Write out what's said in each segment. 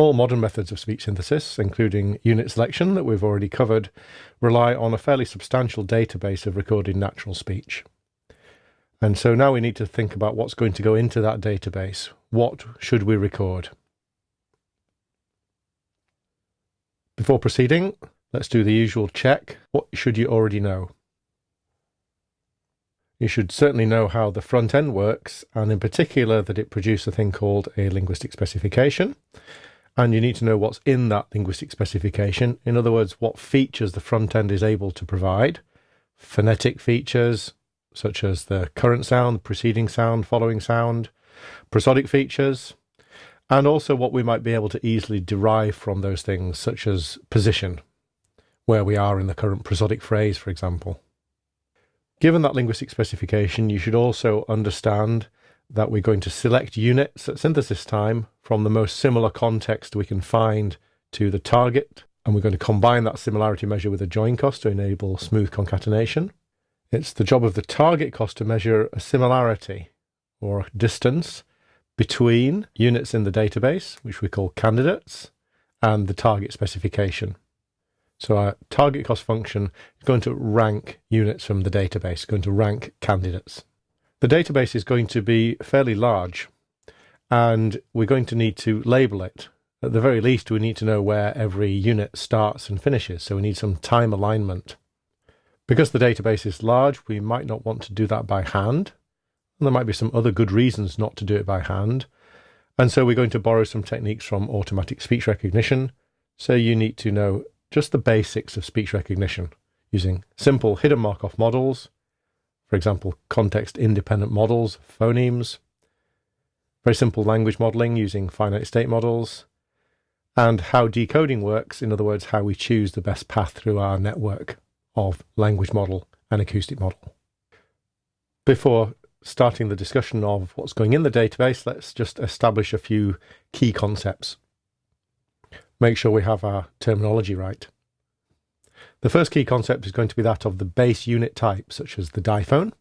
All modern methods of speech synthesis, including unit selection that we've already covered, rely on a fairly substantial database of recorded natural speech. And so now we need to think about what's going to go into that database. What should we record? Before proceeding, let's do the usual check. What should you already know? You should certainly know how the front end works, and in particular that it produces a thing called a linguistic specification and you need to know what's in that linguistic specification. In other words, what features the front end is able to provide. Phonetic features, such as the current sound, preceding sound, following sound, prosodic features, and also what we might be able to easily derive from those things, such as position, where we are in the current prosodic phrase, for example. Given that linguistic specification, you should also understand that we're going to select units at synthesis time from the most similar context we can find to the target, and we're going to combine that similarity measure with a join cost to enable smooth concatenation. It's the job of the target cost to measure a similarity or distance between units in the database, which we call candidates, and the target specification. So our target cost function is going to rank units from the database, going to rank candidates. The database is going to be fairly large and we're going to need to label it. At the very least, we need to know where every unit starts and finishes, so we need some time alignment. Because the database is large, we might not want to do that by hand. And there might be some other good reasons not to do it by hand. And so we're going to borrow some techniques from automatic speech recognition. So you need to know just the basics of speech recognition using simple hidden Markov models, for example, context independent models, phonemes, very simple language modeling using finite state models, and how decoding works, in other words, how we choose the best path through our network of language model and acoustic model. Before starting the discussion of what's going in the database, let's just establish a few key concepts. Make sure we have our terminology right. The first key concept is going to be that of the base unit type, such as the diphone.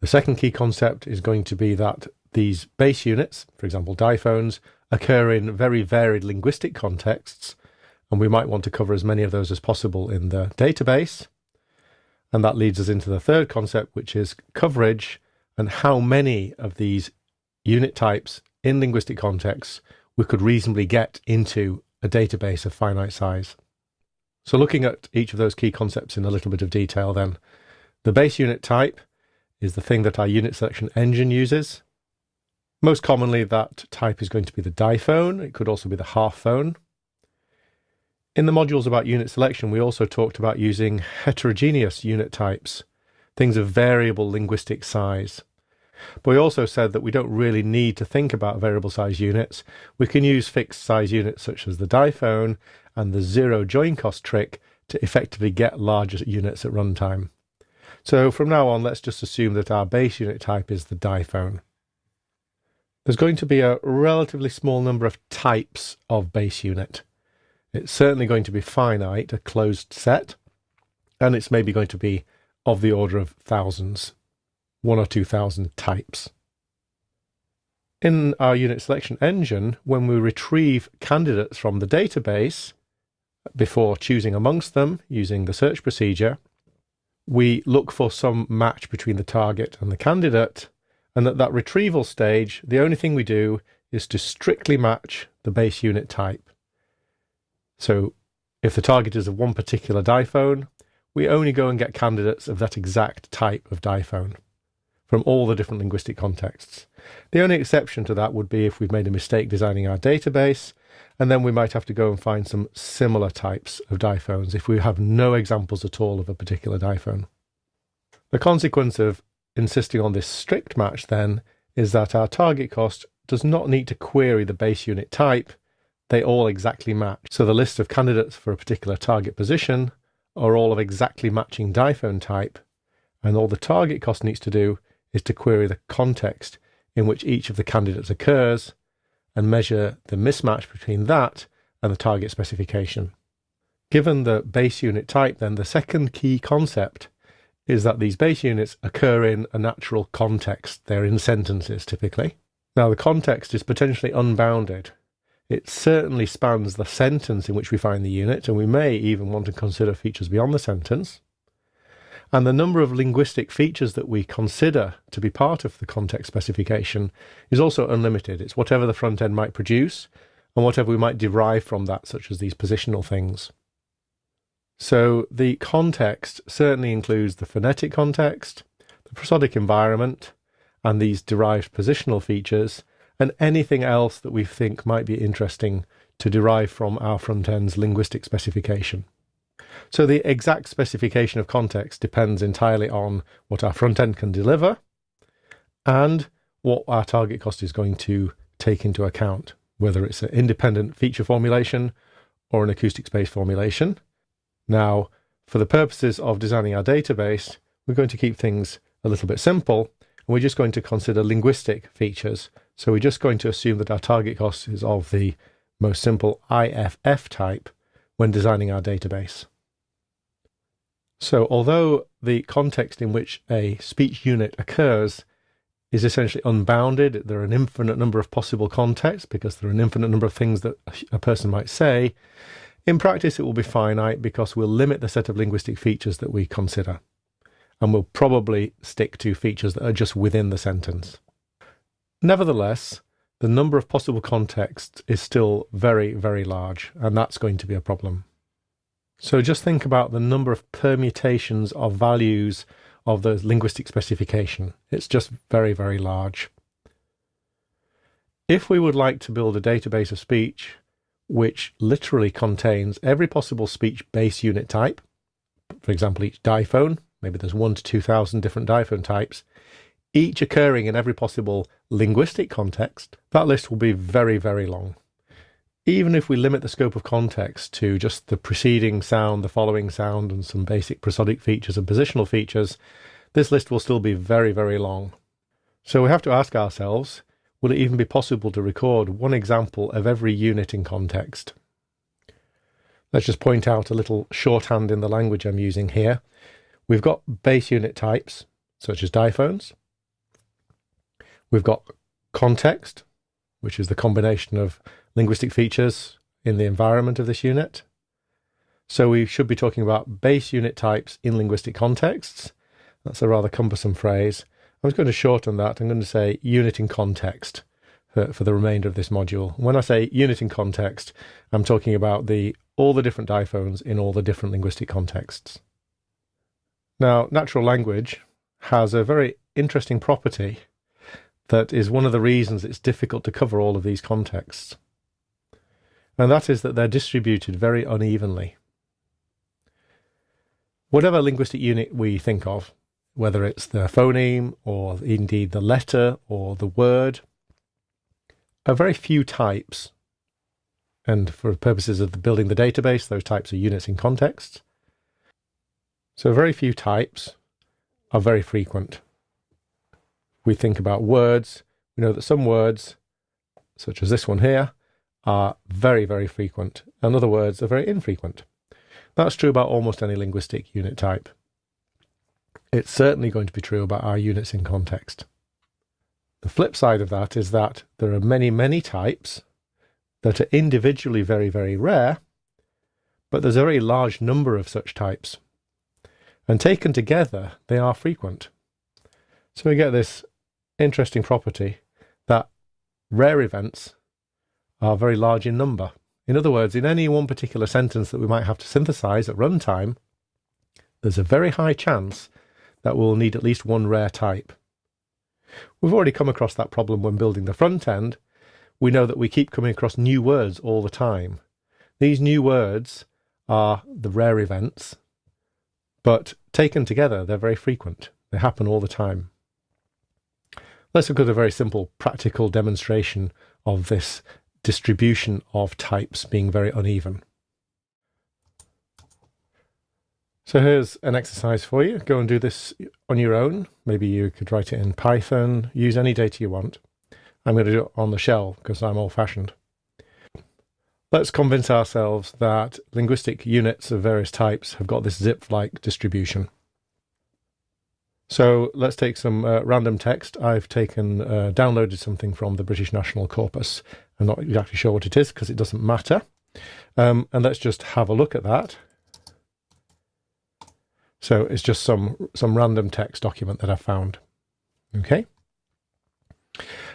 The second key concept is going to be that these base units, for example diphones, occur in very varied linguistic contexts, and we might want to cover as many of those as possible in the database. And that leads us into the third concept, which is coverage and how many of these unit types in linguistic contexts we could reasonably get into a database of finite size. So looking at each of those key concepts in a little bit of detail then, the base unit type is the thing that our unit selection engine uses. Most commonly that type is going to be the diphone, it could also be the half phone. In the modules about unit selection we also talked about using heterogeneous unit types, things of variable linguistic size. But we also said that we don't really need to think about variable size units. We can use fixed size units such as the diphone and the zero join cost trick to effectively get larger units at runtime. So from now on, let's just assume that our base unit type is the diphone. There's going to be a relatively small number of types of base unit. It's certainly going to be finite, a closed set, and it's maybe going to be of the order of thousands, one or two thousand types. In our unit selection engine, when we retrieve candidates from the database, before choosing amongst them using the search procedure, we look for some match between the target and the candidate, and at that retrieval stage, the only thing we do is to strictly match the base unit type. So if the target is of one particular diphone, we only go and get candidates of that exact type of diphone from all the different linguistic contexts. The only exception to that would be if we've made a mistake designing our database and then we might have to go and find some similar types of diphones if we have no examples at all of a particular diphone. The consequence of insisting on this strict match then is that our target cost does not need to query the base unit type, they all exactly match. So the list of candidates for a particular target position are all of exactly matching diphone type, and all the target cost needs to do is to query the context in which each of the candidates occurs and measure the mismatch between that and the target specification. Given the base unit type, then the second key concept is that these base units occur in a natural context. They're in sentences typically. Now, the context is potentially unbounded. It certainly spans the sentence in which we find the unit, and we may even want to consider features beyond the sentence. And the number of linguistic features that we consider to be part of the context specification is also unlimited. It's whatever the front end might produce and whatever we might derive from that, such as these positional things. So the context certainly includes the phonetic context, the prosodic environment, and these derived positional features, and anything else that we think might be interesting to derive from our front end's linguistic specification. So the exact specification of context depends entirely on what our front end can deliver and what our target cost is going to take into account, whether it's an independent feature formulation or an acoustic space formulation. Now, for the purposes of designing our database, we're going to keep things a little bit simple and we're just going to consider linguistic features. So we're just going to assume that our target cost is of the most simple IFF type when designing our database. So although the context in which a speech unit occurs is essentially unbounded, there are an infinite number of possible contexts because there are an infinite number of things that a person might say, in practice it will be finite because we'll limit the set of linguistic features that we consider. And we'll probably stick to features that are just within the sentence. Nevertheless, the number of possible contexts is still very, very large, and that's going to be a problem. So just think about the number of permutations of values of the linguistic specification. It's just very, very large. If we would like to build a database of speech which literally contains every possible speech base unit type, for example, each diphone, maybe there's one to 2,000 different diphone types, each occurring in every possible linguistic context, that list will be very, very long even if we limit the scope of context to just the preceding sound, the following sound, and some basic prosodic features and positional features, this list will still be very, very long. So we have to ask ourselves, will it even be possible to record one example of every unit in context? Let's just point out a little shorthand in the language I'm using here. We've got base unit types, such as diphones. We've got context, which is the combination of linguistic features in the environment of this unit. So we should be talking about base unit types in linguistic contexts. That's a rather cumbersome phrase. I was going to shorten that. I'm going to say unit in context for, for the remainder of this module. When I say unit in context, I'm talking about the all the different diphones in all the different linguistic contexts. Now, natural language has a very interesting property that is one of the reasons it's difficult to cover all of these contexts and that is that they're distributed very unevenly. Whatever linguistic unit we think of, whether it's the phoneme or indeed the letter or the word, are very few types. And for purposes of the building the database, those types are units in context. So very few types are very frequent. We think about words. We know that some words, such as this one here, are very, very frequent. In other words, are very infrequent. That's true about almost any linguistic unit type. It's certainly going to be true about our units in context. The flip side of that is that there are many, many types that are individually very, very rare, but there's a very large number of such types. And taken together, they are frequent. So we get this interesting property that rare events are very large in number. In other words, in any one particular sentence that we might have to synthesize at runtime, there's a very high chance that we'll need at least one rare type. We've already come across that problem when building the front end. We know that we keep coming across new words all the time. These new words are the rare events, but taken together, they're very frequent. They happen all the time. Let's look at a very simple practical demonstration of this distribution of types being very uneven. So here's an exercise for you. Go and do this on your own. Maybe you could write it in Python, use any data you want. I'm going to do it on the shell because I'm old fashioned. Let's convince ourselves that linguistic units of various types have got this Zipf-like distribution. So let's take some uh, random text. I've taken, uh, downloaded something from the British National Corpus. I'm not exactly sure what it is because it doesn't matter. Um, and let's just have a look at that. So it's just some, some random text document that I found. Okay.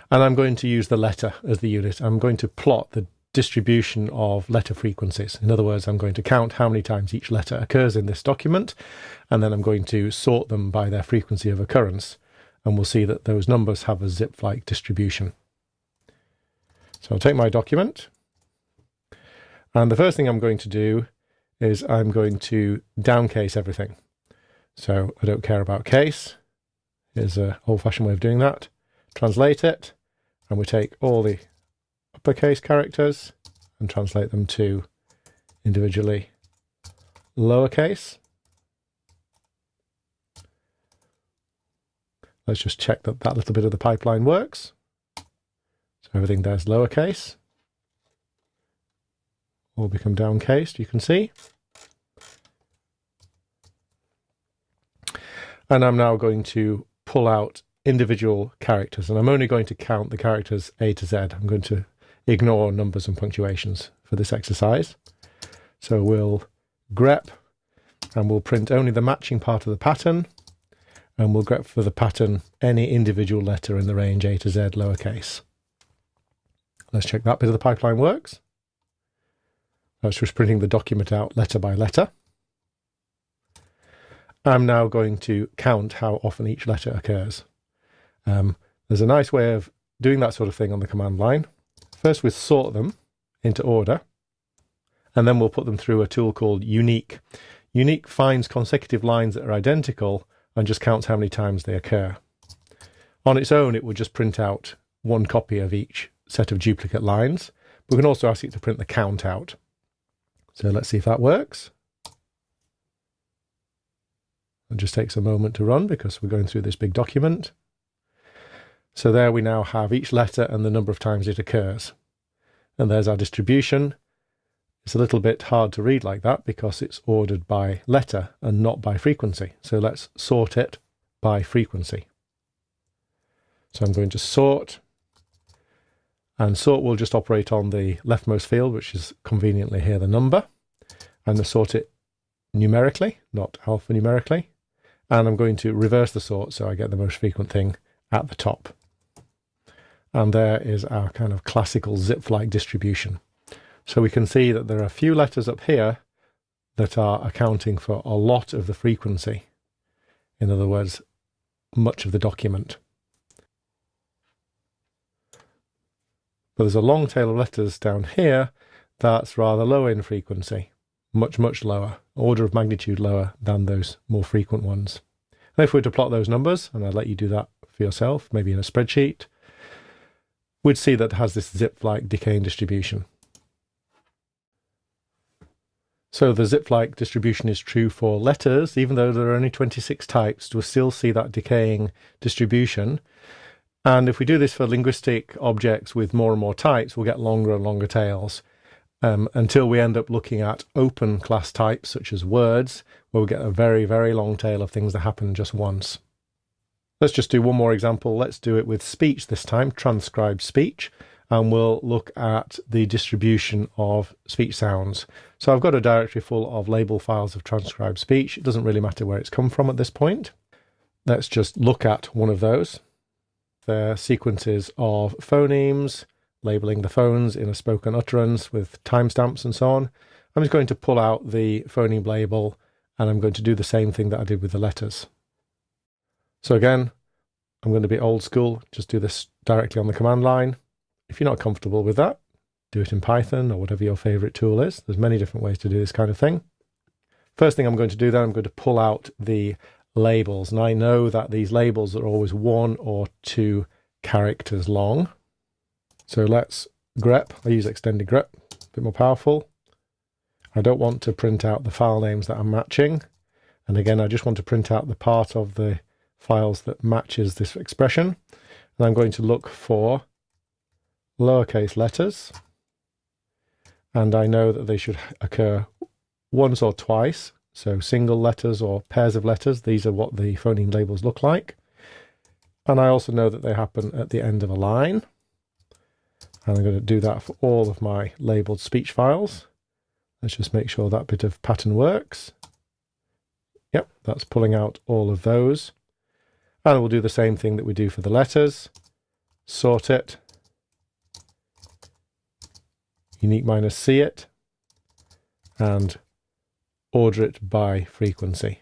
And I'm going to use the letter as the unit. I'm going to plot the distribution of letter frequencies. In other words, I'm going to count how many times each letter occurs in this document, and then I'm going to sort them by their frequency of occurrence. And we'll see that those numbers have a Zipf-like distribution. So I'll take my document, and the first thing I'm going to do is I'm going to downcase everything. So I don't care about case. Here's an old-fashioned way of doing that. Translate it, and we take all the uppercase characters and translate them to individually lowercase. Let's just check that that little bit of the pipeline works. So everything there's lowercase. All become downcased, you can see. And I'm now going to pull out individual characters, and I'm only going to count the characters A to Z. I'm going to ignore numbers and punctuations for this exercise. So we'll grep and we'll print only the matching part of the pattern and we'll grep for the pattern any individual letter in the range A to Z lowercase. Let's check that bit of the pipeline works. That's just printing the document out letter by letter. I'm now going to count how often each letter occurs. Um, there's a nice way of doing that sort of thing on the command line. First we sort them into order, and then we'll put them through a tool called uniq. uniq finds consecutive lines that are identical and just counts how many times they occur. On its own, it will just print out one copy of each set of duplicate lines. We can also ask it to print the count out. So let's see if that works. It just takes a moment to run because we're going through this big document. So there we now have each letter and the number of times it occurs. And there's our distribution. It's a little bit hard to read like that because it's ordered by letter and not by frequency. So let's sort it by frequency. So I'm going to sort, and sort will just operate on the leftmost field, which is conveniently here the number. To sort it numerically, not alphanumerically. And I'm going to reverse the sort so I get the most frequent thing at the top. And there is our kind of classical Zipf-like distribution. So we can see that there are a few letters up here that are accounting for a lot of the frequency. In other words, much of the document. But there's a long tail of letters down here that's rather low in frequency, much, much lower, order of magnitude lower than those more frequent ones. And if we were to plot those numbers, and I'd let you do that for yourself, maybe in a spreadsheet, we'd see that it has this Zipf-like decaying distribution. So the Zipf-like distribution is true for letters, even though there are only 26 types, we'll still see that decaying distribution. And if we do this for linguistic objects with more and more types, we'll get longer and longer tails um, until we end up looking at open class types, such as words, where we get a very, very long tail of things that happen just once. Let's just do one more example. Let's do it with speech this time, transcribed speech, and we'll look at the distribution of speech sounds. So I've got a directory full of label files of transcribed speech. It doesn't really matter where it's come from at this point. Let's just look at one of those. They're sequences of phonemes, labeling the phones in a spoken utterance with timestamps and so on. I'm just going to pull out the phoneme label and I'm going to do the same thing that I did with the letters. So again, I'm going to be old school, just do this directly on the command line. If you're not comfortable with that, do it in Python or whatever your favorite tool is. There's many different ways to do this kind of thing. First thing I'm going to do then, I'm going to pull out the labels. And I know that these labels are always one or two characters long. So let's grep, I use extended grep, a bit more powerful. I don't want to print out the file names that I'm matching. And again, I just want to print out the part of the files that matches this expression. And I'm going to look for lowercase letters. And I know that they should occur once or twice. So single letters or pairs of letters, these are what the phoneme labels look like. And I also know that they happen at the end of a line. And I'm going to do that for all of my labeled speech files. Let's just make sure that bit of pattern works. Yep, that's pulling out all of those. And we'll do the same thing that we do for the letters. Sort it. uniq minus C it. And order it by frequency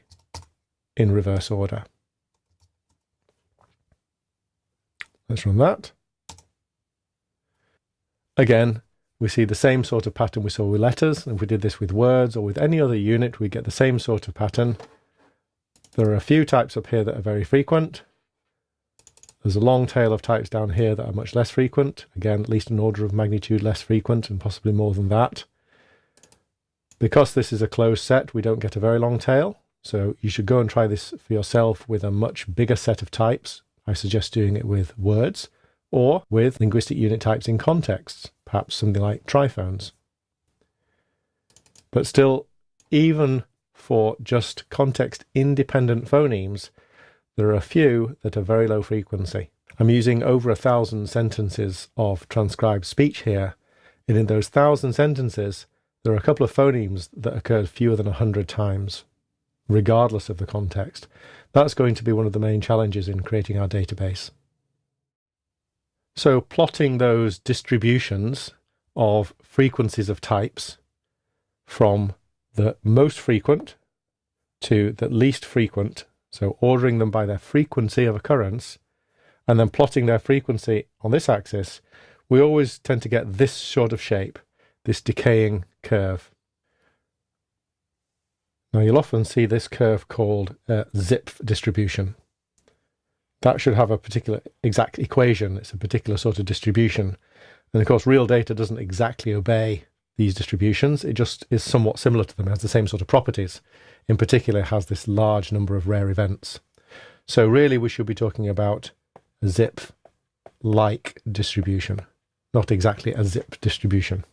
in reverse order. Let's run that. Again, we see the same sort of pattern we saw with letters. If we did this with words or with any other unit, we get the same sort of pattern. There are a few types up here that are very frequent. There's a long tail of types down here that are much less frequent. Again, at least an order of magnitude less frequent and possibly more than that. Because this is a closed set, we don't get a very long tail. So you should go and try this for yourself with a much bigger set of types. I suggest doing it with words or with linguistic unit types in contexts, perhaps something like triphones. But still, even for just context independent phonemes, there are a few that are very low frequency. I'm using over a thousand sentences of transcribed speech here, and in those thousand sentences, there are a couple of phonemes that occurred fewer than a hundred times, regardless of the context. That's going to be one of the main challenges in creating our database. So plotting those distributions of frequencies of types from the most frequent to the least frequent, so ordering them by their frequency of occurrence, and then plotting their frequency on this axis, we always tend to get this sort of shape, this decaying curve. Now you'll often see this curve called uh, a Zipf distribution that should have a particular exact equation. It's a particular sort of distribution. And of course, real data doesn't exactly obey these distributions. It just is somewhat similar to them. Has the same sort of properties. In particular, has this large number of rare events. So really, we should be talking about a Zipf-like distribution, not exactly a Zipf distribution.